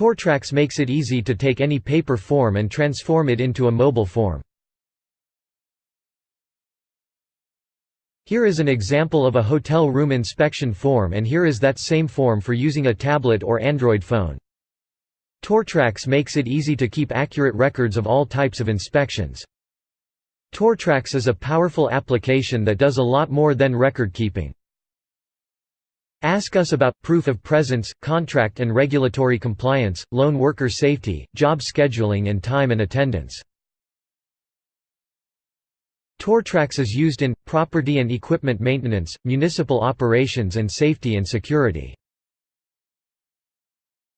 Tortrax makes it easy to take any paper form and transform it into a mobile form. Here is an example of a hotel room inspection form and here is that same form for using a tablet or Android phone. Tortrax makes it easy to keep accurate records of all types of inspections. Tortrax is a powerful application that does a lot more than record keeping. Ask us about proof of presence, contract and regulatory compliance, lone worker safety, job scheduling and time and attendance. Tortrax is used in, property and equipment maintenance, municipal operations and safety and security.